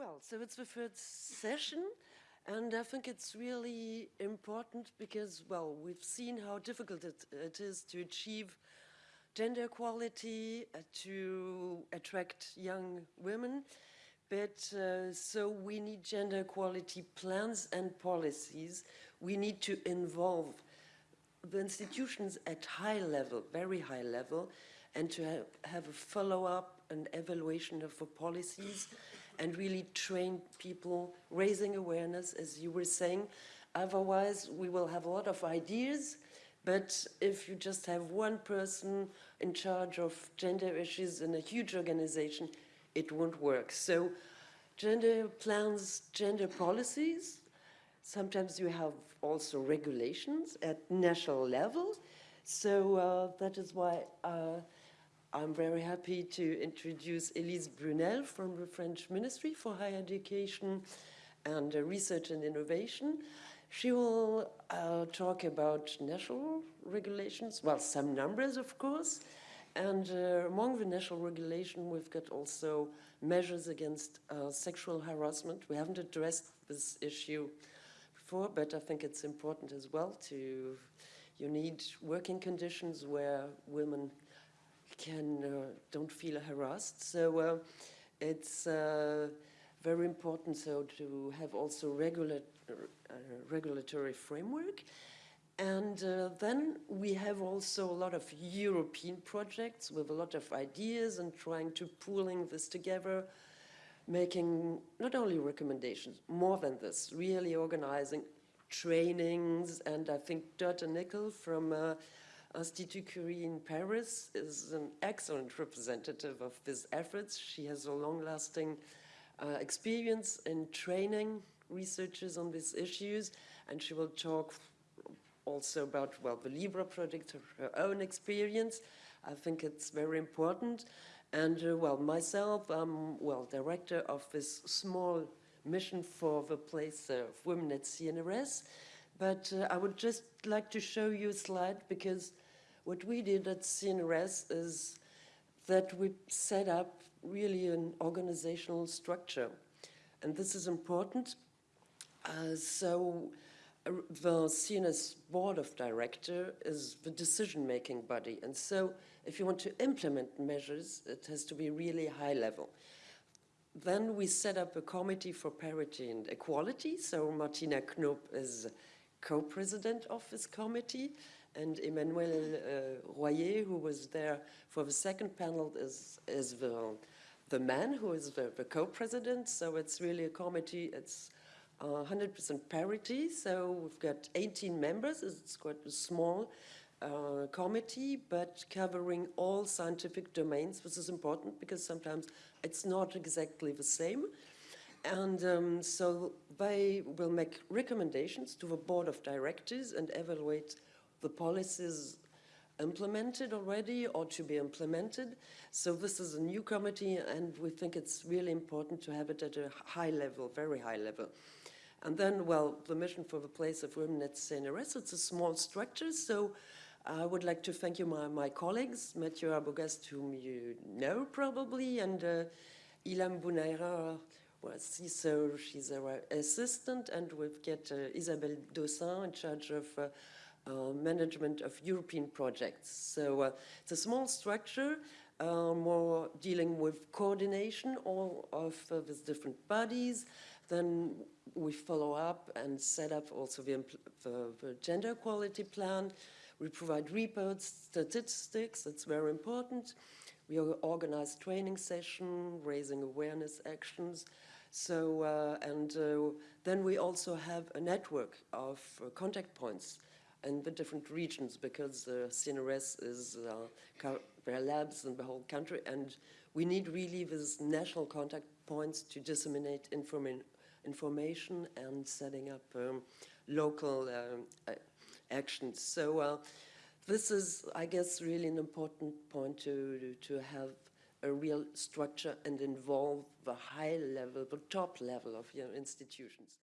Well, so it's the third session, and I think it's really important because, well, we've seen how difficult it, it is to achieve gender equality, uh, to attract young women, but uh, so we need gender equality plans and policies. We need to involve the institutions at high level, very high level, and to have, have a follow-up and evaluation of the policies and really train people, raising awareness, as you were saying. Otherwise, we will have a lot of ideas, but if you just have one person in charge of gender issues in a huge organization, it won't work. So gender plans, gender policies, sometimes you have also regulations at national level. So uh, that is why uh, I'm very happy to introduce Elise Brunel from the French Ministry for Higher Education and uh, Research and Innovation. She will uh, talk about national regulations, well, some numbers, of course, and uh, among the national regulation, we've got also measures against uh, sexual harassment. We haven't addressed this issue before, but I think it's important as well to, you need working conditions where women can uh, don't feel harassed. So uh, it's uh, very important so to have also regula regulatory framework. And then we have also a lot of European projects with a lot of ideas and trying to pooling this together, making not only recommendations, more than this, really organizing trainings. And I think Dörte Nickel from uh, Institut Curie in Paris is an excellent representative of these efforts. She has a long-lasting uh, experience in training researchers on these issues, and she will talk also about, well, the Libra project, her own experience. I think it's very important. And, uh, well, myself, I'm, well, director of this small mission for the place of women at CNRS. But uh, I would just like to show you a slide because what we did at CNRS is that we set up really an organizational structure. And this is important. Uh, so uh, the CNRS board of director is the decision-making body. And so if you want to implement measures, it has to be really high level. Then we set up a committee for parity and equality. So Martina Knoop is co-president of this committee and Emmanuel uh, Royer, who was there for the second panel, is, is the, the man who is the, the co-president. So it's really a committee, it's 100% uh, parity. So we've got 18 members, it's quite a small uh, committee, but covering all scientific domains, which is important because sometimes it's not exactly the same. And um, so they will make recommendations to the board of directors and evaluate the policies implemented already or to be implemented. So this is a new committee and we think it's really important to have it at a high level, very high level. And then, well, the mission for the place of women at CNRS, it's a small structure, so I would like to thank you, my, my colleagues, Mathieu Arbogast, whom you know probably, and uh, Ilham Bounaira, well, so she's our assistant, and we've got uh, Isabelle Dossin in charge of uh, uh, management of European projects. So it's a small structure, uh, more dealing with coordination all of uh, these different bodies. Then we follow up and set up also the, the, the gender equality plan. We provide reports, statistics, that's very important. We organize training session, raising awareness actions. So, uh, and uh, then we also have a network of uh, contact points in the different regions because uh, CNRS is, uh, there labs in the whole country and we need really these national contact points to disseminate informa information and setting up um, local um, actions. So uh, this is, I guess, really an important point to, to have a real structure and involve the high level, the top level of your institutions.